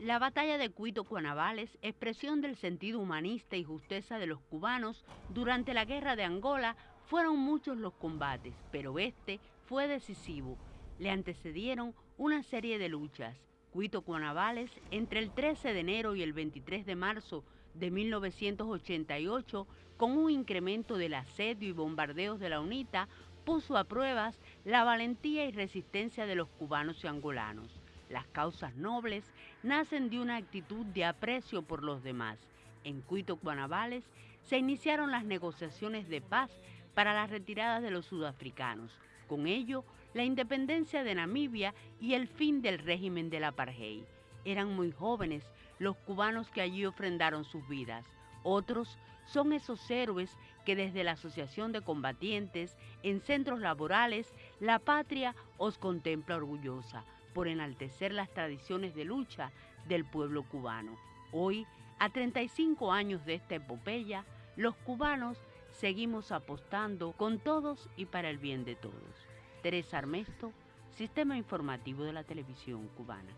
La batalla de Cuito Cuanavales, expresión del sentido humanista y justeza de los cubanos durante la guerra de Angola, fueron muchos los combates, pero este fue decisivo. Le antecedieron una serie de luchas. Cuito Cuanavales, entre el 13 de enero y el 23 de marzo de 1988, con un incremento del asedio y bombardeos de la UNITA, puso a pruebas la valentía y resistencia de los cubanos y angolanos. Las causas nobles nacen de una actitud de aprecio por los demás. En Cuito, Cuanavales, se iniciaron las negociaciones de paz para la retirada de los sudafricanos. Con ello, la independencia de Namibia y el fin del régimen del apartheid. Eran muy jóvenes los cubanos que allí ofrendaron sus vidas. Otros son esos héroes que desde la Asociación de Combatientes en centros laborales, la patria os contempla orgullosa por enaltecer las tradiciones de lucha del pueblo cubano. Hoy, a 35 años de esta epopeya, los cubanos seguimos apostando con todos y para el bien de todos. Teresa Armesto, Sistema Informativo de la Televisión Cubana.